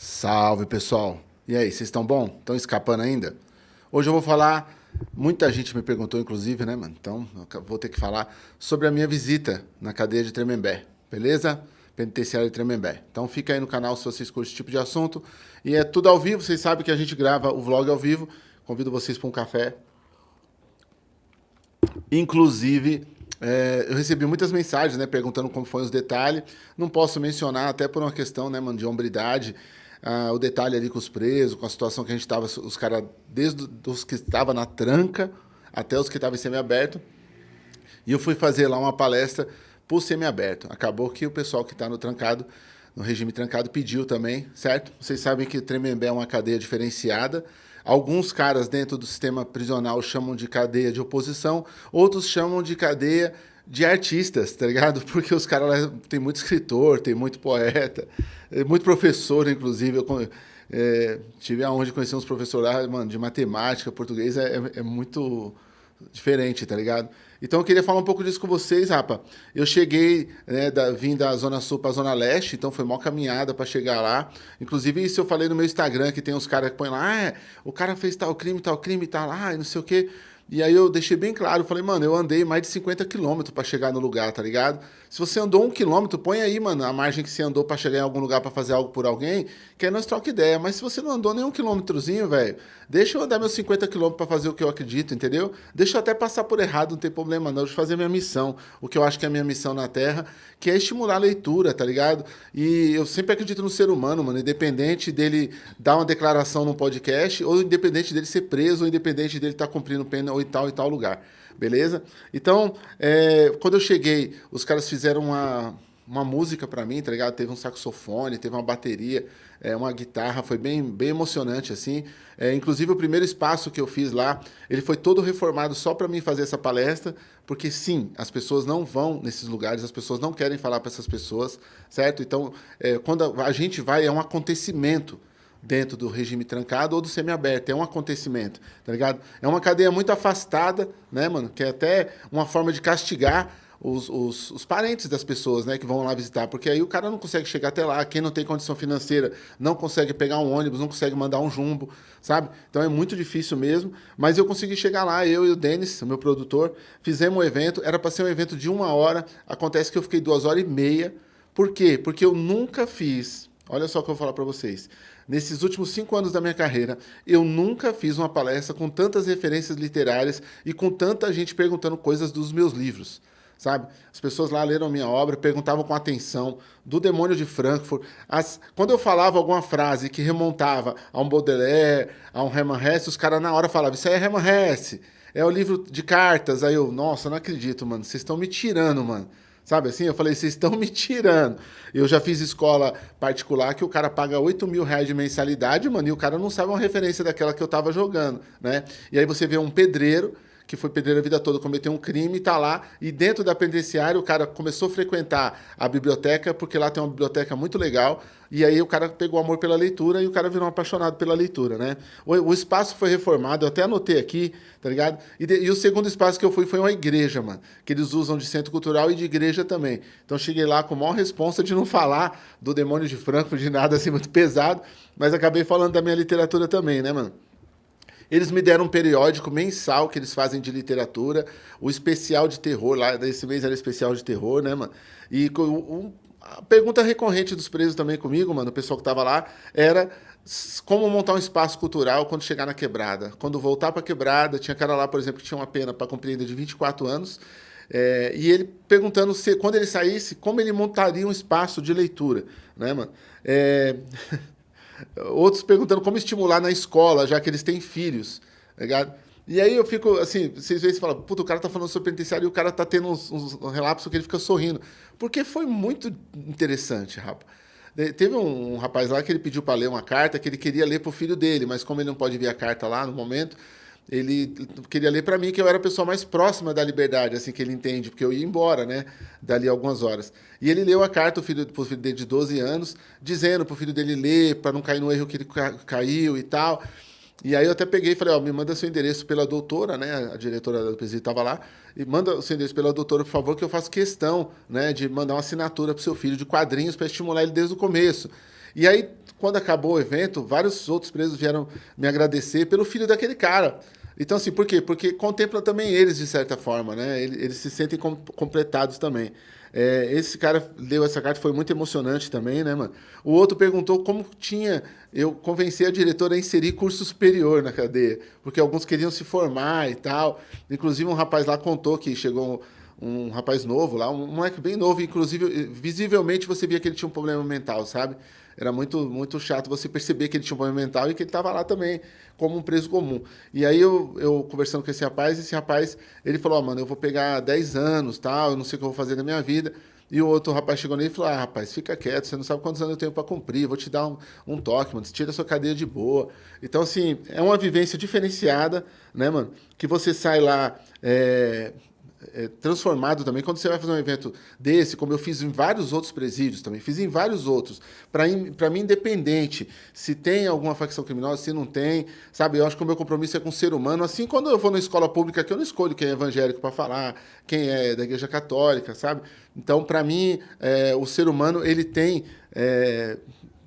Salve pessoal! E aí, vocês estão bom? Estão escapando ainda? Hoje eu vou falar, muita gente me perguntou inclusive, né, mano? Então vou ter que falar sobre a minha visita na cadeia de Tremembé, beleza? Penitenciária de Tremembé. Então fica aí no canal se vocês curtem esse tipo de assunto. E é tudo ao vivo, vocês sabem que a gente grava o vlog ao vivo. Convido vocês para um café. Inclusive, é, eu recebi muitas mensagens, né, perguntando como foi os detalhes. Não posso mencionar, até por uma questão, né, mano, de hombridade ah, o detalhe ali com os presos, com a situação que a gente estava, os caras, desde os que estavam na tranca até os que estavam em semiaberto. E eu fui fazer lá uma palestra por semiaberto. Acabou que o pessoal que está no trancado, no regime trancado, pediu também, certo? Vocês sabem que Tremembé é uma cadeia diferenciada. Alguns caras dentro do sistema prisional chamam de cadeia de oposição, outros chamam de cadeia de artistas, tá ligado? Porque os caras tem muito escritor, tem muito poeta, é, muito professor, inclusive. Eu é, tive a honra de conhecer uns professores lá, mano, de matemática, português, é, é, é, muito diferente, tá ligado? Então eu queria falar um pouco disso com vocês, rapa. Eu cheguei, né, da, vim da Zona Sul para a Zona Leste, então foi uma caminhada para chegar lá. Inclusive, isso eu falei no meu Instagram, que tem uns caras que põem lá, ah, o cara fez tal crime, tal crime, tá lá, e não sei o quê. E aí eu deixei bem claro, falei, mano, eu andei mais de 50 quilômetros para chegar no lugar, tá ligado? Se você andou um quilômetro, põe aí, mano, a margem que você andou para chegar em algum lugar para fazer algo por alguém, que aí nós troca ideia. Mas se você não andou nem um quilômetrozinho, velho, deixa eu andar meus 50 quilômetros para fazer o que eu acredito, entendeu? Deixa eu até passar por errado, não tem problema não, eu fazer minha missão, o que eu acho que é a minha missão na Terra, que é estimular a leitura, tá ligado? E eu sempre acredito no ser humano, mano, independente dele dar uma declaração num podcast, ou independente dele ser preso, ou independente dele estar tá cumprindo pena em tal e tal lugar beleza? Então, é, quando eu cheguei, os caras fizeram uma, uma música para mim, tá ligado? Teve um saxofone, teve uma bateria, é, uma guitarra, foi bem, bem emocionante, assim. É, inclusive, o primeiro espaço que eu fiz lá, ele foi todo reformado só para mim fazer essa palestra, porque sim, as pessoas não vão nesses lugares, as pessoas não querem falar para essas pessoas, certo? Então, é, quando a gente vai, é um acontecimento, dentro do regime trancado ou do semiaberto. É um acontecimento, tá ligado? É uma cadeia muito afastada, né, mano? Que é até uma forma de castigar os, os, os, parentes das pessoas né, que vão lá visitar, porque aí o cara não consegue chegar até lá, quem não tem condição financeira não consegue pegar um ônibus, não consegue mandar um jumbo, sabe? Então é muito difícil mesmo, mas eu consegui chegar lá, eu e o Denis, meu produtor, fizemos um evento, era para ser um evento de uma hora, acontece que eu fiquei duas horas e meia, por quê? Porque eu nunca fiz, olha só o que eu vou falar para vocês, Nesses últimos cinco anos da minha carreira, eu nunca fiz uma palestra com tantas referências literárias e com tanta gente perguntando coisas dos meus livros sabe? As pessoas lá leram minha obra, perguntavam com atenção, do Demônio de Frankfurt. As, quando eu falava alguma frase que remontava a um Baudelaire, a um Hermann Hesse, os caras na hora falavam, isso aí é Hermann Hesse, é o livro de cartas. Aí eu, nossa, não acredito, mano, vocês estão me tirando, mano. Sabe assim? Eu falei, vocês estão me tirando. Eu já fiz escola particular que o cara paga 8 mil reais de mensalidade, mano, e o cara não sabe uma referência daquela que eu tava jogando, né? E aí você vê um pedreiro que foi pedreiro a vida toda, cometeu um crime, está lá, e dentro da penitenciária o cara começou a frequentar a biblioteca, porque lá tem uma biblioteca muito legal, e aí o cara pegou amor pela leitura e o cara virou um apaixonado pela leitura, né? O, o espaço foi reformado, eu até anotei aqui, tá ligado? E, de, e, o segundo espaço que eu fui foi uma igreja, mano, que eles usam de centro cultural e de igreja também. Então cheguei lá com a maior responsa de não falar do demônio de Franco, de nada assim muito pesado, mas acabei falando da minha literatura também, né, mano? Eles me deram um periódico mensal que eles fazem de literatura, o especial de terror, lá desse mês era especial de terror, né, mano? E um, a pergunta recorrente dos presos também comigo, mano, o pessoal que tava lá, era como montar um espaço cultural quando chegar na quebrada. Quando voltar para a quebrada, tinha cara lá, por exemplo, que tinha uma pena para cumprir de 24 anos, é, e ele perguntando se, quando ele saísse, como ele montaria um espaço de leitura, né, mano? É... Outros perguntando como estimular na escola, já que eles têm filhos. Tá ligado? E aí eu fico, assim, vocês vezes falam, puta, o cara tá falando sobre penitenciário e o cara tá tendo uns, uns relapsos que ele fica sorrindo. Porque foi muito interessante, rapaz. Teve um, rapaz lá que ele pediu para ler uma carta que ele queria ler para o filho dele, mas como ele não pode ver a carta lá no momento, ele queria ler para mim que eu era a pessoa mais próxima da liberdade, assim que ele entende, porque eu ia embora, né, dali algumas horas. E ele leu a carta para o filho dele de 12 anos, dizendo para o filho dele ler, para não cair no erro que ele caiu e tal. E aí eu até peguei e falei, ó, me manda seu endereço pela doutora, né, a diretora do presídio estava lá, e manda o seu endereço pela doutora, por favor, que eu faço questão, né, de mandar uma assinatura para seu filho de quadrinhos para estimular ele desde o começo. E aí quando acabou o evento, vários outros presos vieram me agradecer pelo filho daquele cara. Então, assim, por quê? Porque contempla também eles, de certa forma, né? Eles, eles se sentem com, completados também. É, esse cara leu essa carta, foi muito emocionante também, né, mano? O outro perguntou como tinha eu convenci a diretora a inserir curso superior na cadeia, porque alguns queriam se formar e tal. Inclusive, um rapaz lá contou que chegou um, rapaz novo lá, um moleque bem novo, inclusive, visivelmente você via que ele tinha um problema mental, sabe? Era muito, muito chato você perceber que ele tinha um problema mental e que ele estava lá também como um preso comum. E aí eu, eu conversando com esse rapaz, esse rapaz, ele falou, oh, mano, eu vou pegar 10 anos, tal, eu não sei o que eu vou fazer na minha vida. E o outro rapaz chegou nele e falou, ah, rapaz, fica quieto, você não sabe quantos anos eu tenho para cumprir, vou te dar um, um toque, mano, tira a sua cadeia de boa. Então, assim, é uma vivência diferenciada, né, mano, que você sai lá... É, é, transformado também. Quando você vai fazer um evento desse, como eu fiz em vários outros presídios também, fiz em vários outros, para mim, independente se tem alguma facção criminosa, se não tem, sabe? Eu acho que o meu compromisso é com o ser humano. Assim, quando eu vou na escola pública, que eu não escolho quem é evangélico para falar, quem é da igreja católica, sabe? Então, para mim, é, o ser humano, ele tem... É,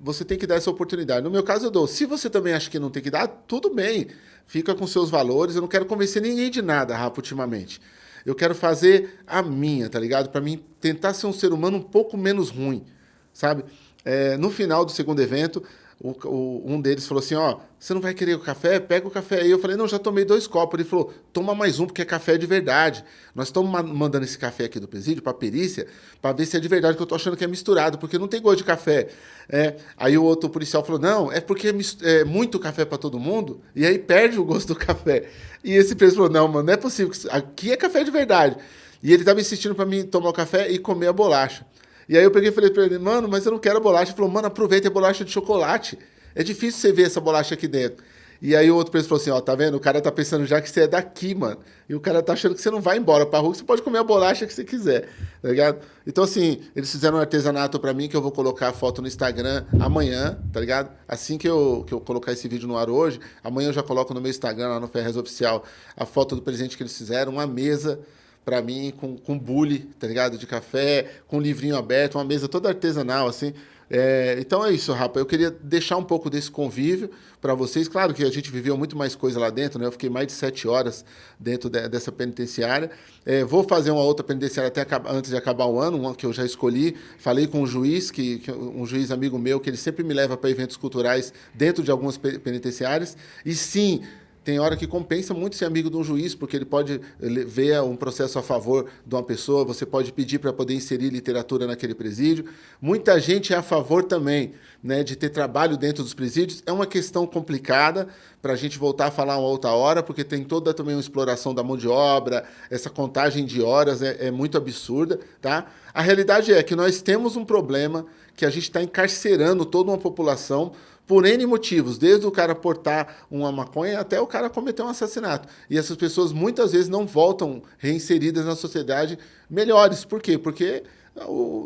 você tem que dar essa oportunidade. No meu caso, eu dou. Se você também acha que não tem que dar, tudo bem. Fica com seus valores. Eu não quero convencer ninguém de nada, Rafa, ultimamente. Eu quero fazer a minha, tá ligado? Para mim tentar ser um ser humano um pouco menos ruim, sabe? É, no final do segundo evento, o, o, um deles falou assim, ó, você não vai querer o café? Pega o café aí. Eu falei, não, já tomei dois copos. Ele falou, toma mais um, porque é café de verdade. Nós estamos mandando esse café aqui do presídio para perícia, para ver se é de verdade, que eu tô achando que é misturado, porque não tem gosto de café. É, aí o outro policial falou, não, é porque é, é muito café para todo mundo, e aí perde o gosto do café. E esse preso falou, não, mano, não é possível, aqui é café de verdade. E ele estava insistindo para mim tomar o café e comer a bolacha. E aí eu peguei e falei para ele, mano, mas eu não quero bolacha. Ele falou, mano, aproveita a bolacha de chocolate. É difícil você ver essa bolacha aqui dentro. E aí o outro preso falou assim, ó, tá vendo? O cara tá pensando já que você é daqui, mano. E o cara tá achando que você não vai embora pra rua, que você pode comer a bolacha que você quiser, tá ligado? Então, assim, eles fizeram um artesanato pra mim, que eu vou colocar a foto no Instagram amanhã, tá ligado? Assim que eu, que eu colocar esse vídeo no ar hoje, amanhã eu já coloco no meu Instagram, lá no Ferrez Oficial, a foto do presente que eles fizeram, uma mesa para mim com, com bule, tá ligado? De café, com livrinho aberto, uma mesa toda artesanal, assim. É, então é isso, Rapa. Eu queria deixar um pouco desse convívio para vocês. Claro que a gente viveu muito mais coisa lá dentro, né? Eu fiquei mais de sete horas dentro de, dessa penitenciária. É, vou fazer uma outra penitenciária até antes de acabar o ano, uma que eu já escolhi. Falei com um juiz, que, que um juiz amigo meu, que ele sempre me leva para eventos culturais dentro de algumas penitenciárias. E sim, tem hora que compensa muito ser amigo de um juiz, porque ele pode ver um processo a favor de uma pessoa, você pode pedir para poder inserir literatura naquele presídio. Muita gente é a favor também né, de ter trabalho dentro dos presídios. É uma questão complicada para a gente voltar a falar uma outra hora, porque tem toda também uma exploração da mão de obra, essa contagem de horas é, é muito absurda. Tá? A realidade é que nós temos um problema que a gente está encarcerando toda uma população por N motivos, desde o cara portar uma maconha até o cara cometer um assassinato. E essas pessoas muitas vezes não voltam reinseridas na sociedade melhores. Por quê? Porque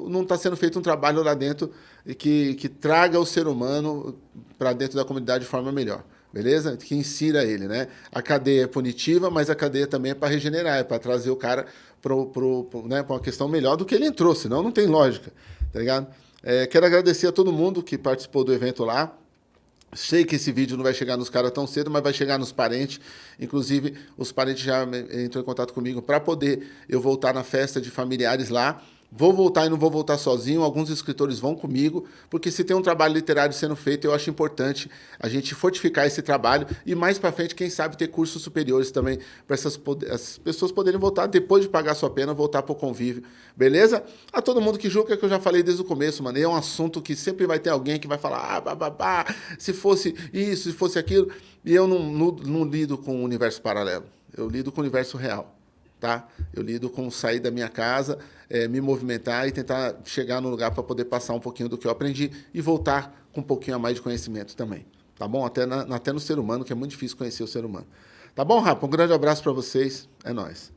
não está sendo feito um trabalho lá dentro que, que traga o ser humano para dentro da comunidade de forma melhor. Beleza? Que insira ele, né? A cadeia é punitiva, mas a cadeia também é para regenerar, é para trazer o cara para né, uma questão melhor do que ele entrou, senão não tem lógica, tá ligado? É, quero agradecer a todo mundo que participou do evento lá. Sei que esse vídeo não vai chegar nos caras tão cedo, mas vai chegar nos parentes. Inclusive, os parentes já entrou em contato comigo para poder eu voltar na festa de familiares lá. Vou voltar e não vou voltar sozinho, alguns escritores vão comigo, porque se tem um trabalho literário sendo feito, eu acho importante a gente fortificar esse trabalho e mais para frente, quem sabe, ter cursos superiores também para essas, essas, pessoas poderem voltar, depois de pagar sua pena, voltar para o convívio, beleza? A todo mundo que julga, que eu já falei desde o começo, mano, é um assunto que sempre vai ter alguém que vai falar, ah, babá, se fosse isso, se fosse aquilo, e eu não, não, não lido com o universo paralelo, eu lido com o universo real tá? Eu lido com sair da minha casa, é, me movimentar e tentar chegar no lugar para poder passar um pouquinho do que eu aprendi e voltar com um pouquinho a mais de conhecimento também, tá bom? Até, na, até no ser humano, que é muito difícil conhecer o ser humano. Tá bom, Rafa? Um grande abraço para vocês. É nóis.